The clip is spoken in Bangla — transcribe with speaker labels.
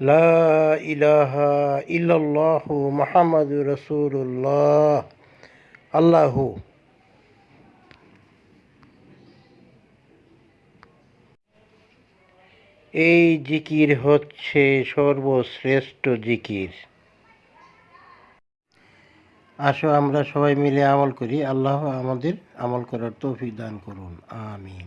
Speaker 1: লা ইলাহা ইল্লাল্লাহ মোহাম্মদ রসুল্লাহ আল্লাহু। এই জিকির হচ্ছে সর্বশ্রেষ্ঠ জিকির। আসো আমরা সবাই মিলে আমল করি। আল্লাহ আমাদের আমল করার তৌফিক দান করুন। আমিন।